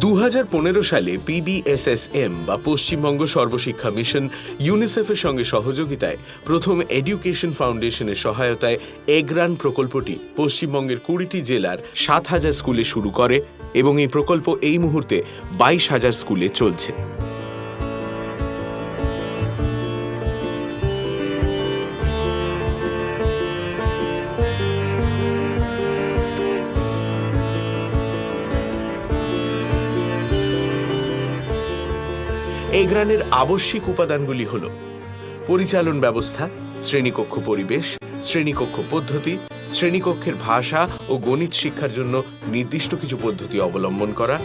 দু হাজার পনেরো সালে পিবিএসএসএম বা পশ্চিমবঙ্গ সর্বশিক্ষা মিশন ইউনিসেফের সঙ্গে সহযোগিতায় প্রথম এডুকেশন ফাউন্ডেশনের সহায়তায় এগ্রান প্রকল্পটি পশ্চিমবঙ্গের কুড়িটি জেলার সাত হাজার স্কুলে শুরু করে এবং এই প্রকল্প এই মুহূর্তে বাইশ হাজার স্কুলে চলছে। এই গ্রানের আবশ্যিক উপাদানগুলি হল পরিচালন ব্যবস্থা, শ্রেণীকক্ষ পরিবেশ, শ্রেণীকক্ষ পদ্ধতি, শ্রেণীকক্ষের ভাষা ও গণিত শিক্ষার জন্য নির্দিষ্ট কিছু পদ্ধতি অবলম্বন করা,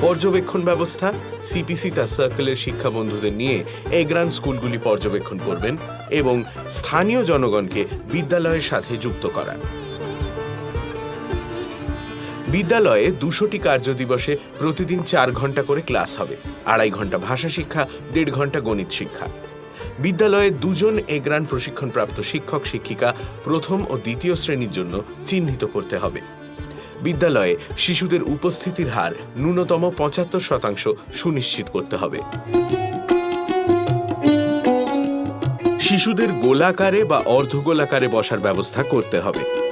পর্যবেক্ষণ ব্যবস্থা সিপিসি তার সার্কেলের শিক্ষা বন্ধুদের নিয়ে এগ্রান স্কুলগুলি পর্যবেক্ষণ করবেন এবং স্থানীয় জনগণকে বিদ্যালয়ের সাথে যুক্ত করা। বিদ্যালয়ে দুশোটি কার্যদিবসে প্রতিদিন চার ঘণ্টা করে ক্লাস হবে। আড়াই ঘণ্টা ভাষা শিক্ষা, দেড় ঘণ্টা গণিত শিক্ষা। বিদ্যালয়ে দুজন এগ্রান প্রশিক্ষণপ্রাপ্ত শিক্ষক, শিক্ষিকা প্রথম ও দ্বিতীয় শ্রেণির জন্য চিহ্নিত করতে হবে। বিদ্যালয়ে শিশুদের উপস্থিতির হার ন্যূনতম পঁচাত্তর শতাংশ সুনিশ্চিত করতে হবে। শিশুদের গোলাকারে বা অর্ধগোলাকারে বসার ব্যবস্থা করতে হবে।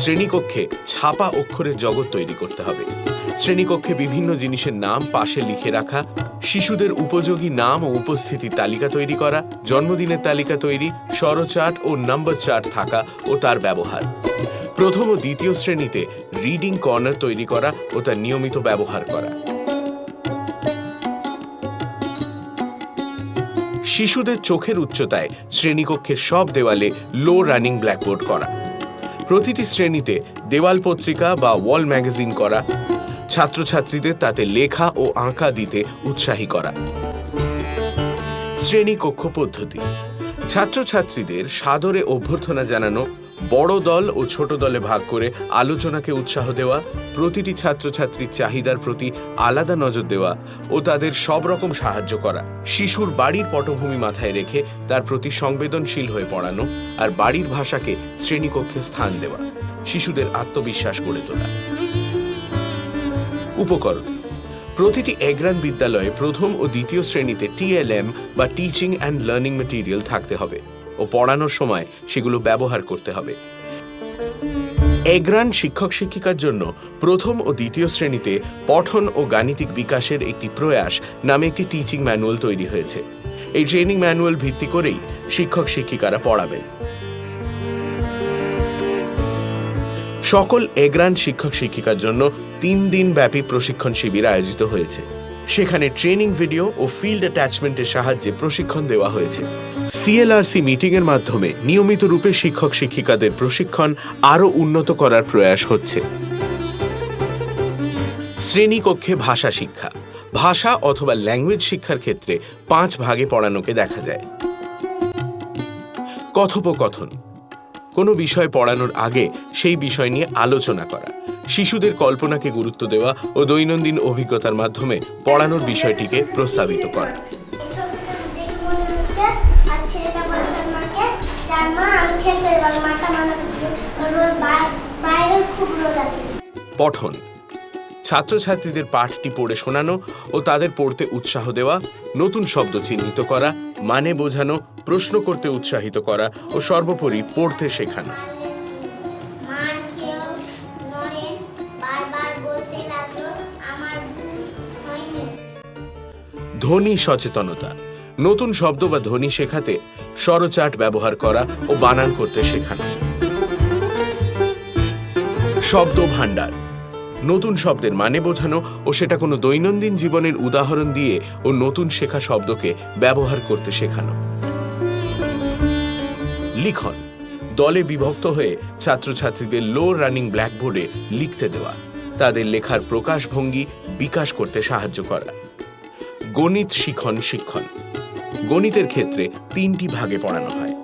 শ্রেণীকক্ষে ছাপা অক্ষরের জগৎ তৈরি করতে হবে। শ্রেণীকক্ষে বিভিন্ন জিনিসের নাম পাশে লিখে রাখা, শিশুদের উপযোগী নাম ও উপস্থিতির তালিকা তৈরি করা, জন্মদিনের তালিকা তৈরি স্বরচার্ট ও নাম্বার চার্ট থাকা ও তার ব্যবহার। প্রথম ও দ্বিতীয় শ্রেণীতে রিডিং কর্নার তৈরি করা ও তার নিয়মিত ব্যবহার করা। শিশুদের চোখের উচ্চতায় শ্রেণীকক্ষের সব দেওয়ালে লো রানিং ব্ল্যাকবোর্ড করা। প্রতিটি শ্রেণীতে দেওয়াল পত্রিকা বা ওয়াল ম্যাগাজিন করা, ছাত্রছাত্রীদের তাতে লেখা ও আঁকা দিতে উৎসাহী করা। শ্রেণি কক্ষ পদ্ধতি। ছাত্রছাত্রীদের সাদরে অভ্যর্থনা জানানো বড় দল ও ছোট দলে ভাগ করে আলোচনাকে উৎসাহ দেওয়া, প্রতিটি ছাত্রছাত্রীর চাহিদার প্রতি আলাদা নজর দেওয়া ও তাদের সব রকম সাহায্য করা। শিশুর বাড়ির পটভূমি মাথায় রেখে তার প্রতি সংবেদনশীল হয়ে পড়ানো আর বাড়ির ভাষাকে শ্রেণীকক্ষে স্থান দেওয়া, শিশুদের আত্মবিশ্বাস গড়ে তোলা। উপকরণ। প্রতিটি এগ্রান বিদ্যালয়ে প্রথম ও দ্বিতীয় শ্রেণীতে টিএলএম বা টিচিং অ্যান্ড লার্নিং মেটেরিয়াল থাকতে হবে। ও পড়ানোর সময় সেগুলো ব্যবহার করতে হবে। এগ্রান শিক্ষক শিক্ষিকার জন্য প্রথম ও দ্বিতীয় শ্রেণীতে পঠন ও গাণিতিক বিকাশের একটি প্রয়াস নামে একটি টিচিং ম্যানুয়াল তৈরি হয়েছে। এই ট্রেনিং ম্যানুয়াল ভিত্তি করেই শিক্ষক শিক্ষিকারা পড়াবেন। সকল এগ্রান শিক্ষক শিক্ষিকার জন্য তিন দিন ব্যাপী প্রশিক্ষণ শিবির আয়োজিত হয়েছে। সেখানে ট্রেনিং ভিডিও ও ফিল্ড অ্যাটাচমেন্টের সাহায্যে প্রশিক্ষণ দেওয়া হয়েছে। সিএলআরসি মিটিং এর মাধ্যমে নিয়মিত রূপে শিক্ষক শিক্ষিকাদের প্রশিক্ষণ আরও উন্নত করার প্রয়াস হচ্ছে। শ্রেণীকক্ষে ভাষা শিক্ষা। ভাষা অথবা ল্যাঙ্গুয়েজ শিক্ষার ক্ষেত্রে পাঁচ ভাগে পড়ানোকে দেখা যায়। কথোপকথন। কোনো বিষয় পড়ানোর আগে সেই বিষয় নিয়ে আলোচনা করা। শিশুদের কল্পনাকে গুরুত্ব দেওয়া ও দৈনন্দিন অভিজ্ঞতার মাধ্যমে পড়ানোর বিষয়টিকে প্রস্তাবিত করা। ছেলেটা বলছে মাকে মা আমি খেলতে যাব মাটা মানা রোদ বাইরে খুব রোদ আছে। পঠন। ছাত্রছাত্রীদের পাঠটি পড়ে শোনানো ও তাদের পড়তে উৎসাহ দেওয়া নতুন শব্দ চিহ্নিত করা মানে বোঝানো প্রশ্ন করতে উৎসাহিত করা ও সর্বোপরি পড়তে শেখানো। ধ্বনি সচেতনতা। নতুন শব্দ বা ধ্বনি শেখাতে স্বরচার্ট ব্যবহার করা ও বানান করতে শেখানো শব্দ ভাণ্ডার। নতুন শব্দের মানে বোঝানো ও সেটা কোনো দৈনন্দিন জীবনের উদাহরণ দিয়ে ও নতুন শেখা শব্দকে ব্যবহার করতে শেখানো। লিখন। দলে বিভক্ত হয়ে ছাত্রছাত্রীদের লো রানিং ব্ল্যাকবোর্ডে লিখতে দেওয়া। তাদের লেখার প্রকাশভঙ্গি বিকাশ করতে সাহায্য করা। গণিত শিখন শিক্ষণ। গণিতের ক্ষেত্রে তিনটি ভাগে পড়ানো হয়।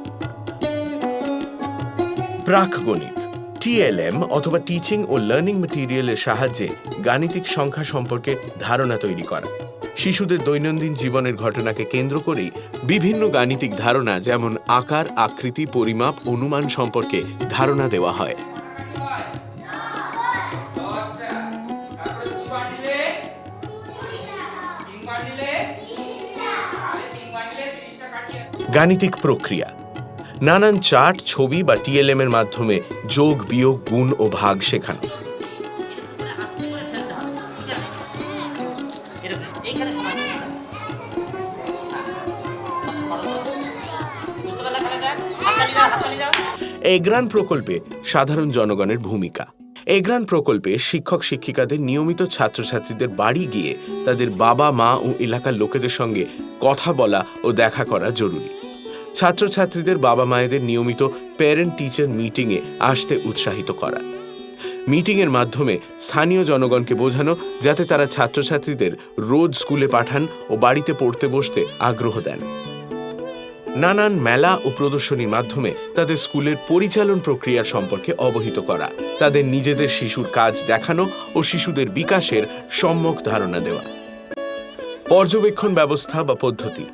প্রাক গণিত টিএলএম অথবা টিচিং ও লার্নিং মেটেরিয়ালের সাহায্যে গাণিতিক সংখ্যা সম্পর্কে ধারণা তৈরি করা। শিশুদের দৈনন্দিন জীবনের ঘটনাকে কেন্দ্র করেই বিভিন্ন গাণিতিক ধারণা যেমন আকার, আকৃতি, পরিমাপ, অনুমান সম্পর্কে ধারণা দেওয়া হয়। গাণিতিক প্রক্রিয়া। নানান চার্ট, ছবি বা টিএলএম এর মাধ্যমে যোগ, বিয়োগ, গুণ ও ভাগ শেখানো। এগ্রান প্রকল্পে সাধারণ জনগণের ভূমিকা। এগ্রান প্রকল্পে শিক্ষক শিক্ষিকাদের নিয়মিত ছাত্রছাত্রীদের বাড়ি গিয়ে তাদের বাবা, মা ও এলাকার লোকেদের সঙ্গে কথা বলা ও দেখা করা জরুরি। ছাত্রছাত্রীদের বাবা মায়েদের নিয়মিত প্যারেন্ট টিচার মিটিংয়ে আসতে উৎসাহিত করা। মিটিংয়ের মাধ্যমে স্থানীয় জনগণকে বোঝানো, যাতে তারা ছাত্রছাত্রীদের রোজ স্কুলে পাঠান ও বাড়িতে পড়তে বসতে আগ্রহ দেন। নানান মেলা ও প্রদর্শনীর মাধ্যমে তাদের স্কুলের পরিচালন প্রক্রিয়া সম্পর্কে অবহিত করা, তাদের নিজেদের শিশুর কাজ দেখানো ও শিশুদের বিকাশের সম্যক ধারণা দেওয়া। পর্যবেক্ষণ ব্যবস্থা বা পদ্ধতি।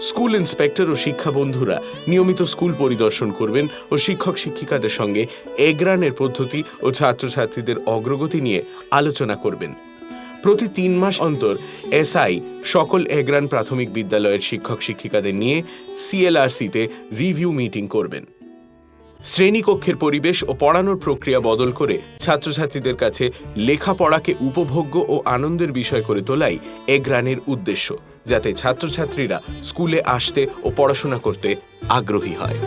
স্কুল ইন্সপেক্টর ও শিক্ষা বন্ধুরা নিয়মিত স্কুল পরিদর্শন করবেন ও শিক্ষক শিক্ষিকাদের সঙ্গে এগ্রানের পদ্ধতি ও ছাত্রছাত্রীদের অগ্রগতি নিয়ে আলোচনা করবেন। প্রতি তিন মাস অন্তর এসআই সকল এগ্রান প্রাথমিক বিদ্যালয়ের শিক্ষক শিক্ষিকাদের নিয়ে সিএলআরসিতে রিভিউ মিটিং করবেন। শ্রেণীকক্ষের পরিবেশ ও পড়ানোর প্রক্রিয়া বদল করে ছাত্রছাত্রীদের কাছে লেখাপড়াকে উপভোগ্য ও আনন্দের বিষয় করে তোলাই এগ্রানের উদ্দেশ্য। যাতে ছাত্রছাত্রীরা স্কুলে আসতে ও পড়াশোনা করতে আগ্রহী হয়।